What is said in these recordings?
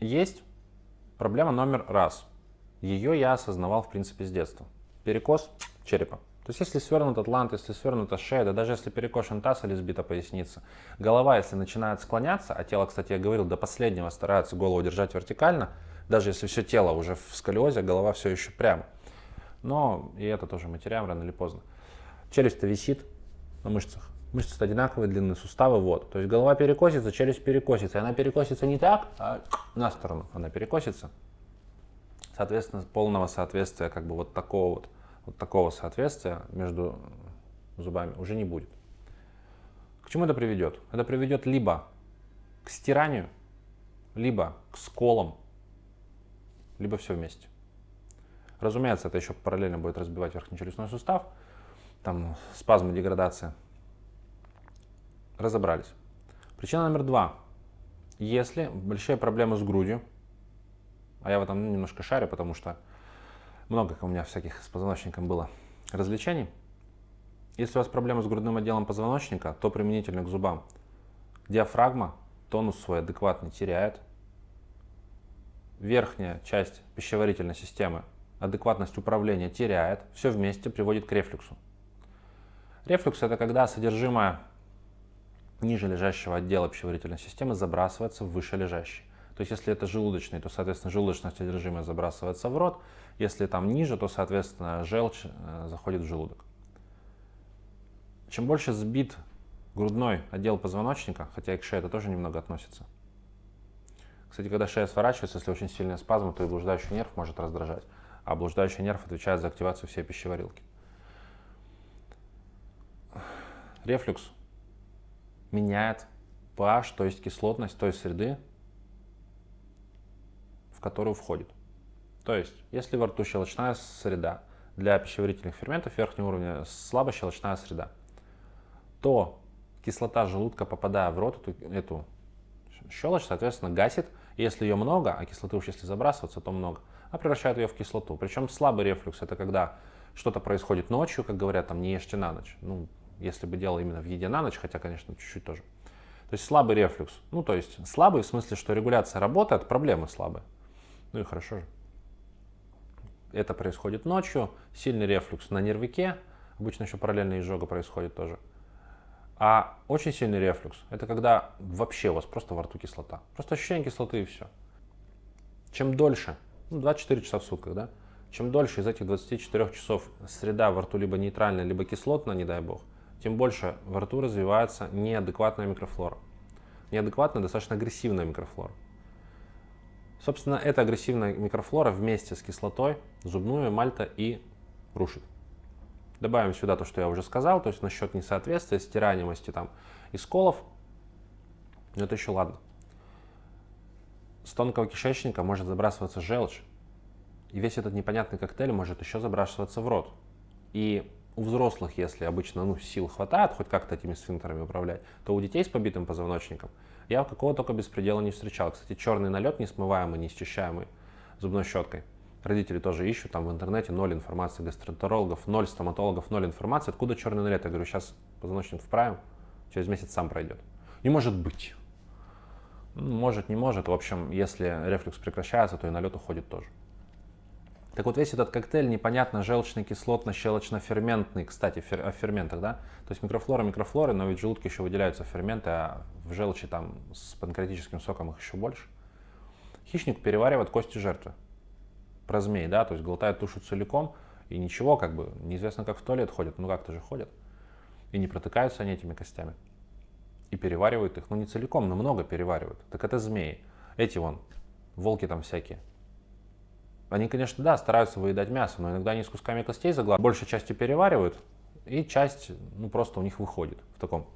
Есть проблема номер раз. Ее я осознавал, в принципе, с детства. Перекос черепа. То есть, если свернут атлант, если свернута шея, да даже если перекошен таз или сбита поясница, голова, если начинает склоняться, а тело, кстати, я говорил, до последнего старается голову держать вертикально, даже если все тело уже в сколиозе, голова все еще прямо. Но и это тоже мы теряем рано или поздно. Челюсть-то висит на мышцах. Мышцы одинаковые, длинные суставы, вот. То есть голова перекосится, челюсть перекосится. И она перекосится не так, а на сторону. Она перекосится. Соответственно, полного соответствия, как бы вот такого вот, вот такого соответствия между зубами уже не будет. К чему это приведет? Это приведет либо к стиранию, либо к сколам, либо все вместе. Разумеется, это еще параллельно будет разбивать верхнечелюстной сустав, там спазмы, деградация. Разобрались. Причина номер два. Если большие проблемы с грудью, а я в этом немножко шарю, потому что много у меня всяких с позвоночником было развлечений. Если у вас проблемы с грудным отделом позвоночника, то применительно к зубам. Диафрагма тонус свой адекватный теряет. Верхняя часть пищеварительной системы адекватность управления теряет. Все вместе приводит к рефлюксу. Рефлюкс это когда содержимое ниже лежащего отдела пищеварительной системы забрасывается в выше лежащий. То есть если это желудочный, то, соответственно, желудочное содержимое забрасывается в рот. Если там ниже, то, соответственно, желчь э, заходит в желудок. Чем больше сбит грудной отдел позвоночника, хотя и к шее это тоже немного относится. Кстати, когда шея сворачивается, если очень сильный спазм, то и блуждающий нерв может раздражать. А блуждающий нерв отвечает за активацию всей пищеварилки. Рефлюкс меняет pH, то есть кислотность той среды, в которую входит. То есть, если во рту щелочная среда для пищеварительных ферментов верхнего уровня слабощелочная среда, то кислота желудка, попадая в рот, эту, эту щелочь, соответственно, гасит. Если ее много, а кислоты уж если забрасываться, то много, а превращает ее в кислоту. Причем слабый рефлюкс – это когда что-то происходит ночью, как говорят, там не ешьте на ночь. Ну, если бы дело именно в еде на ночь, хотя, конечно, чуть-чуть тоже. То есть слабый рефлюкс. Ну, то есть слабый в смысле, что регуляция работает, проблемы слабые. Ну и хорошо же. Это происходит ночью, сильный рефлюкс на нервике, обычно еще параллельно изжога происходит тоже. А очень сильный рефлюкс – это когда вообще у вас просто во рту кислота. Просто ощущение кислоты и все. Чем дольше, ну, 24 часа в сутках, да, чем дольше из этих 24 часов среда во рту либо нейтральная, либо кислотная, не дай бог, тем больше во рту развивается неадекватная микрофлора. Неадекватная, достаточно агрессивная микрофлора. Собственно, эта агрессивная микрофлора вместе с кислотой зубную мальта и рушит. Добавим сюда то, что я уже сказал, то есть насчет несоответствия, стираемости там и сколов. Но это еще ладно. С тонкого кишечника может забрасываться желчь. И весь этот непонятный коктейль может еще забрасываться в рот. И у взрослых, если обычно ну, сил хватает хоть как-то этими сфинктерами управлять, то у детей с побитым позвоночником я какого только беспредела не встречал. Кстати, черный налет несмываемый, неисчищаемый зубной щеткой. Родители тоже ищут там в интернете, ноль информации гастроэнтерологов, ноль стоматологов, ноль информации. Откуда черный налет? Я говорю, сейчас позвоночник вправим, через месяц сам пройдет. Не может быть. Может, не может. В общем, если рефлюкс прекращается, то и налет уходит тоже. Так вот, весь этот коктейль непонятно желчный, кислотно-щелочно-ферментный, кстати, фер, о ферментах, да? То есть микрофлора, микрофлоры, но ведь в желудке еще выделяются ферменты, а в желчи там с панкреатическим соком их еще больше. Хищник переваривает кости жертвы. Про змей, да, то есть глотает тушу целиком, и ничего, как бы, неизвестно, как в туалет ходят, ну как-то же ходят. И не протыкаются они этими костями. И переваривают их, ну не целиком, но много переваривают. Так это змеи. Эти вон, волки там всякие. Они, конечно, да, стараются выедать мясо, но иногда они с кусками костей заглатывают, большей частью переваривают, и часть, ну, просто у них выходит в таком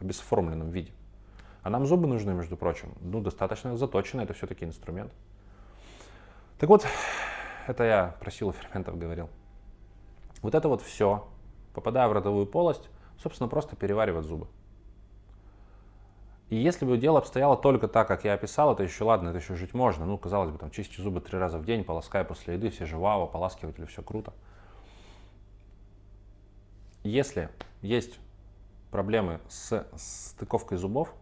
бесформленном виде. А нам зубы нужны, между прочим. Ну, достаточно заточено, это все-таки инструмент. Так вот, это я про силу ферментов говорил. Вот это вот все, попадая в ротовую полость, собственно, просто переваривать зубы. И если бы дело обстояло только так, как я описал, это еще ладно, это еще жить можно. Ну, казалось бы, там, чисти зубы три раза в день, полоскай после еды, все же вау, ополаскиватели, все круто. Если есть проблемы с стыковкой зубов,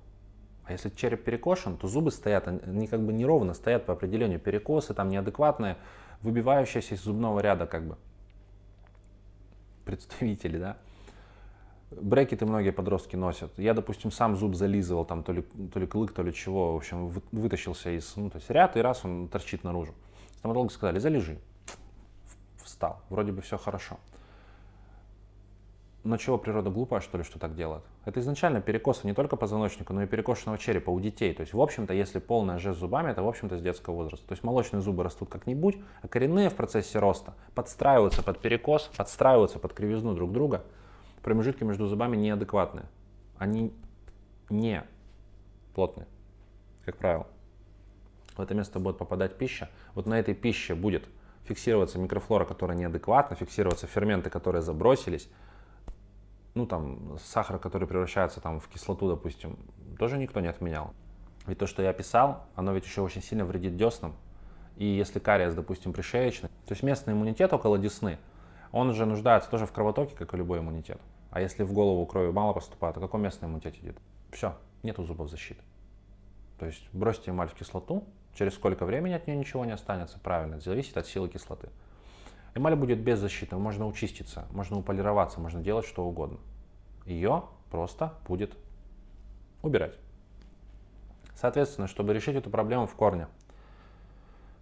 А если череп перекошен, то зубы стоят, они как бы неровно стоят по определению. Перекосы там неадекватные, выбивающиеся из зубного ряда как бы представители, да. Брекеты многие подростки носят. Я, допустим, сам зуб зализывал, там то ли, то ли клык, то ли чего. В общем, вытащился из, ну, то есть ряд, и раз он торчит наружу. Стоматологи сказали, залежи. Встал. Вроде бы все хорошо. Но чего природа глупая, что ли, что так делает? Это изначально перекосы не только позвоночника, но и перекошенного черепа у детей. То есть, в общем-то, если полная жесть зубами, это, в общем-то, с детского возраста. То есть, молочные зубы растут как-нибудь, а коренные в процессе роста подстраиваются под перекос, подстраиваются под кривизну друг друга. Промежутки между зубами неадекватные. Они не плотные, как правило. В это место будет попадать пища. Вот на этой пище будет фиксироваться микрофлора, которая неадекватна, фиксироваться ферменты, которые забросились, ну там сахар, который превращается там в кислоту, допустим, тоже никто не отменял. Ведь то, что я писал, оно ведь еще очень сильно вредит деснам. И если кариес, допустим, пришеечный, то есть местный иммунитет около десны, он же нуждается тоже в кровотоке, как и любой иммунитет. А если в голову крови мало поступает, то какой местный иммунитет идет? Все, нету зубов защиты. То есть бросьте эмаль в кислоту, через сколько времени от нее ничего не останется, правильно, зависит от силы кислоты. Эмаль будет без защиты, можно учиститься, можно уполироваться, можно делать что угодно. Ее просто будет убирать. Соответственно, чтобы решить эту проблему в корне,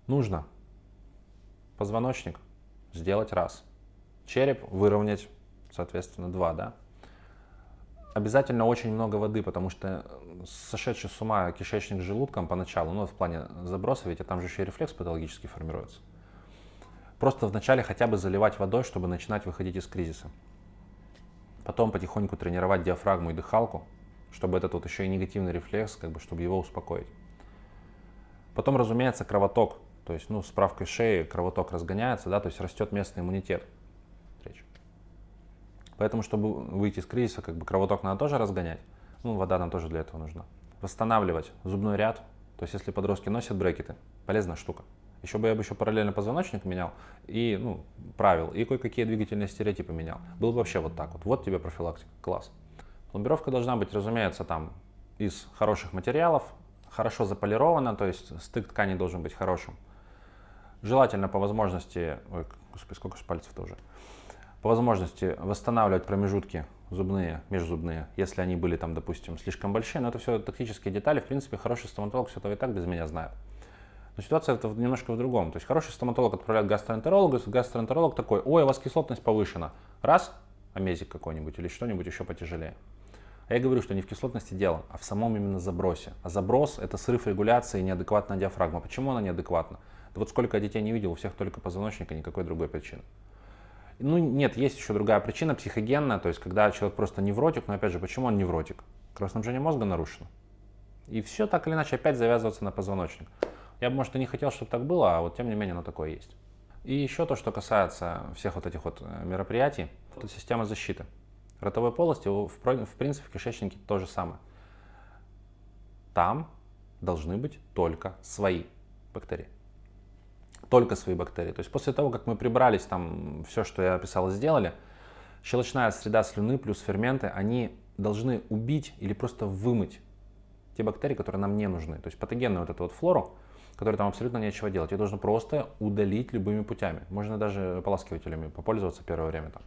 нужно позвоночник сделать раз, череп выровнять, соответственно, два, да. Обязательно очень много воды, потому что сошедший с ума кишечник с желудком поначалу, ну, в плане заброса, ведь там же еще и рефлекс патологически формируется. Просто вначале хотя бы заливать водой, чтобы начинать выходить из кризиса. Потом потихоньку тренировать диафрагму и дыхалку, чтобы этот вот еще и негативный рефлекс, как бы, чтобы его успокоить. Потом, разумеется, кровоток. То есть, ну, с правкой шеи кровоток разгоняется, да, то есть растет местный иммунитет. Поэтому, чтобы выйти из кризиса, как бы кровоток надо тоже разгонять. Ну, вода нам тоже для этого нужна. Восстанавливать зубной ряд. То есть, если подростки носят брекеты, полезная штука. Еще бы я бы еще параллельно позвоночник менял и, ну, правил, и кое-какие двигательные стереотипы менял. Было бы вообще вот так вот. Вот тебе профилактика. Класс. Пломбировка должна быть, разумеется, там из хороших материалов, хорошо заполирована, то есть стык ткани должен быть хорошим. Желательно по возможности, ой, господи, сколько же пальцев-то уже, по возможности восстанавливать промежутки зубные, межзубные, если они были там, допустим, слишком большие, но это все тактические детали, в принципе, хороший стоматолог все это и так без меня знает. Но ситуация это немножко в другом. То есть хороший стоматолог отправляет гастроэнтерологу, гастроэнтеролог такой, ой, у вас кислотность повышена. Раз, амезик какой-нибудь или что-нибудь еще потяжелее. А я говорю, что не в кислотности дело, а в самом именно забросе. А заброс – это срыв регуляции и неадекватная диафрагма. Почему она неадекватна? Да вот сколько детей не видел, у всех только позвоночника, никакой другой причины. Ну нет, есть еще другая причина, психогенная, то есть когда человек просто невротик, но опять же, почему он невротик? Кровоснабжение мозга нарушено. И все так или иначе опять завязывается на позвоночник. Я бы, может, и не хотел, чтобы так было, а вот тем не менее оно такое есть. И еще то, что касается всех вот этих вот э, мероприятий, это система защиты. Ротовой полости, в принципе, в кишечнике то же самое. Там должны быть только свои бактерии. Только свои бактерии. То есть после того, как мы прибрались, там все, что я описал, сделали, щелочная среда слюны плюс ферменты, они должны убить или просто вымыть те бактерии, которые нам не нужны. То есть патогенную вот эту вот флору, которой там абсолютно нечего делать. Ее нужно просто удалить любыми путями. Можно даже ополаскивателями попользоваться первое время там,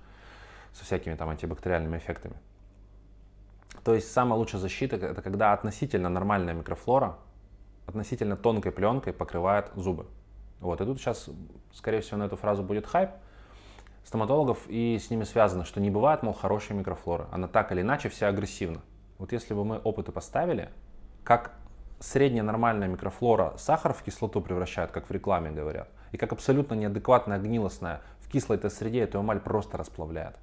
со всякими там антибактериальными эффектами. То есть самая лучшая защита это когда относительно нормальная микрофлора относительно тонкой пленкой покрывает зубы. Вот. И тут сейчас, скорее всего, на эту фразу будет хайп стоматологов, и с ними связано, что не бывает, мол, хорошей микрофлоры. Она так или иначе вся агрессивна. Вот если бы мы опыты поставили, как средняя нормальная микрофлора сахар в кислоту превращает, как в рекламе говорят, и как абсолютно неадекватная гнилостная в кислой этой среде эту эмаль просто расплавляет.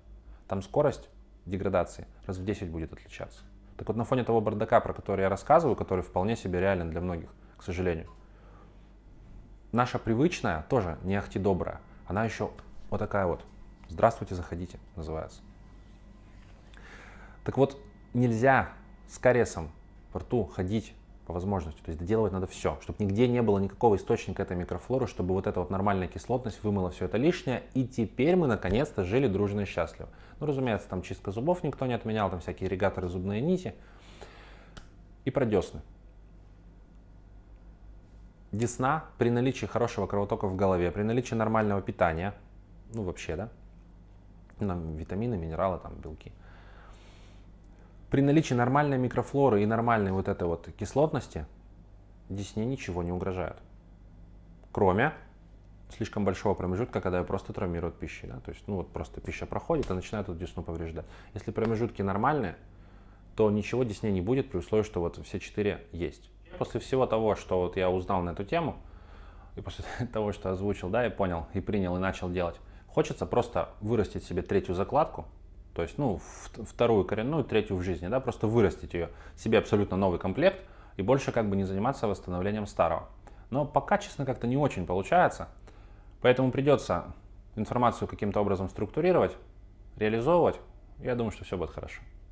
Там скорость деградации раз в 10 будет отличаться. Так вот на фоне того бардака, про который я рассказываю, который вполне себе реален для многих, к сожалению, наша привычная, тоже не ахти добрая, она еще вот такая вот. Здравствуйте, заходите, называется. Так вот, нельзя с кариесом во рту ходить по возможности. То есть доделывать надо все, чтобы нигде не было никакого источника этой микрофлоры, чтобы вот эта вот нормальная кислотность вымыла все это лишнее. И теперь мы наконец-то жили дружно и счастливо. Ну, разумеется, там чистка зубов никто не отменял, там всякие ирригаторы, зубные нити. и про десны. Десна при наличии хорошего кровотока в голове, при наличии нормального питания, ну вообще, да, нам витамины, минералы, там, белки. При наличии нормальной микрофлоры и нормальной вот этой вот кислотности десне ничего не угрожает. Кроме слишком большого промежутка, когда ее просто травмируют пищей. Да? То есть, ну вот просто пища проходит и начинает эту десну повреждать. Если промежутки нормальные, то ничего десне не будет при условии, что вот все четыре есть. После всего того, что вот я узнал на эту тему, и после того, что озвучил, да, и понял, и принял, и начал делать, хочется просто вырастить себе третью закладку, то есть, ну, вторую коренную, третью в жизни, да, просто вырастить ее, себе абсолютно новый комплект, и больше как бы не заниматься восстановлением старого. Но пока, честно, как-то не очень получается, поэтому придется информацию каким-то образом структурировать, реализовывать, я думаю, что все будет хорошо.